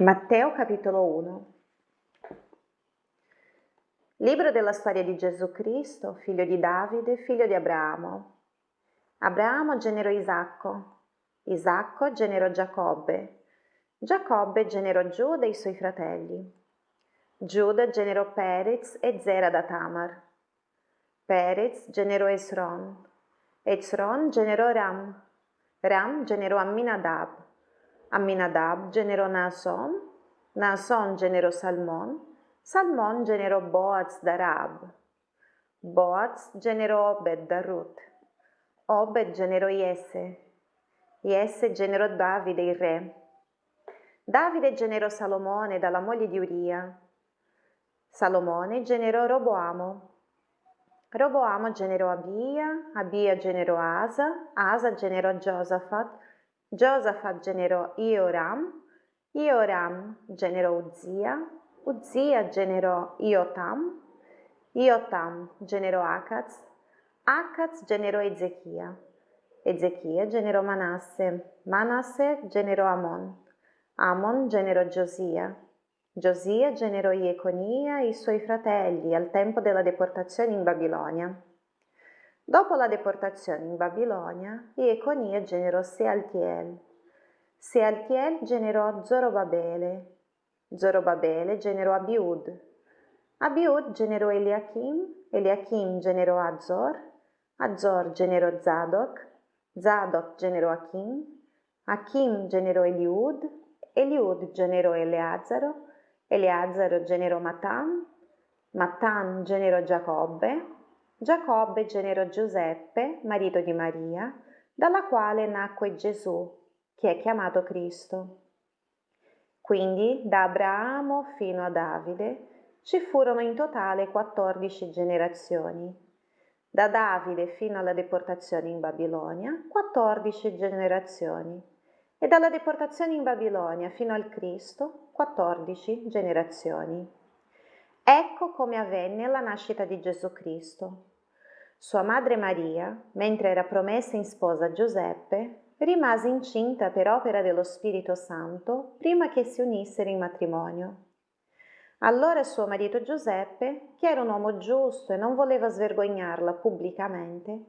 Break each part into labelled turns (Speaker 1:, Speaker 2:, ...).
Speaker 1: Matteo capitolo 1 Libro della storia di Gesù Cristo, figlio di Davide, figlio di Abramo. Abramo generò Isacco, Isacco generò Giacobbe, Giacobbe generò Giuda e i suoi fratelli. Giuda generò Perez e Zera da Tamar. Perez generò Esron, Esron generò Ram, Ram generò Amminadab. Amminadab generò Naason, Naason generò Salmon, Salmon generò Boaz da Rab, Boaz generò Obed da Ruth, Obed generò Iesse, Iesse generò Davide il re, Davide generò Salomone dalla moglie di Uria, Salomone generò Roboamo, Roboamo generò Abia, Abia generò Asa, Asa generò Giosafat, Giosafat generò Ioram, Ioram generò Uzia, Uzia generò Iotam, Iotam generò Acaz, Acaz generò Ezechia, Ezechia generò Manasse, Manasse generò Amon, Amon generò Giosia, Giosia generò Ieconia e i suoi fratelli al tempo della deportazione in Babilonia. Dopo la deportazione in Babilonia, Ieconia generò Sealtiel. Sealtiel generò Zorobabele. Zorobabele generò Abiud. Abiud generò Eliachim. Eliachim generò Azor. Azor generò Zadok. Zadok generò Achim. Achim generò Eliud. Eliud generò Eleazaro. Eleazaro generò Matan. Matan generò Giacobbe. Giacobbe generò Giuseppe, marito di Maria, dalla quale nacque Gesù, che è chiamato Cristo. Quindi da Abramo fino a Davide ci furono in totale 14 generazioni. Da Davide fino alla deportazione in Babilonia, 14 generazioni. E dalla deportazione in Babilonia fino al Cristo, 14 generazioni. Ecco come avvenne la nascita di Gesù Cristo. Sua madre Maria, mentre era promessa in sposa a Giuseppe, rimase incinta per opera dello Spirito Santo prima che si unissero in matrimonio. Allora suo marito Giuseppe, che era un uomo giusto e non voleva svergognarla pubblicamente,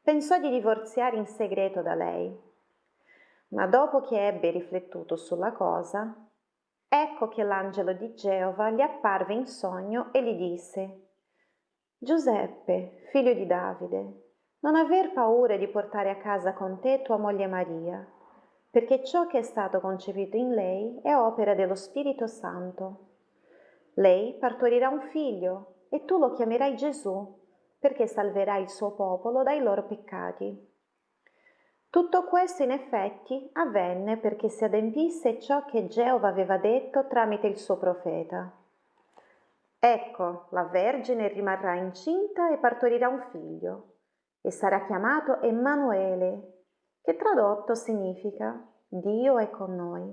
Speaker 1: pensò di divorziare in segreto da lei. Ma dopo che ebbe riflettuto sulla cosa, ecco che l'angelo di Geova gli apparve in sogno e gli disse Giuseppe, figlio di Davide, non aver paura di portare a casa con te tua moglie Maria, perché ciò che è stato concepito in lei è opera dello Spirito Santo. Lei partorirà un figlio e tu lo chiamerai Gesù, perché salverà il suo popolo dai loro peccati. Tutto questo in effetti avvenne perché si adempisse ciò che Geova aveva detto tramite il suo profeta. Ecco, la Vergine rimarrà incinta e partorirà un figlio, e sarà chiamato Emanuele, che tradotto significa Dio è con noi.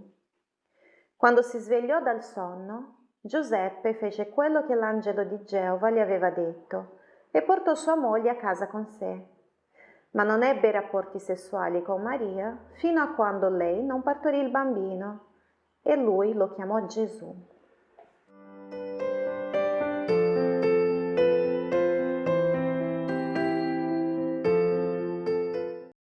Speaker 1: Quando si svegliò dal sonno, Giuseppe fece quello che l'angelo di Geova gli aveva detto e portò sua moglie a casa con sé. Ma non ebbe rapporti sessuali con Maria fino a quando lei non partorì il bambino e lui lo chiamò Gesù.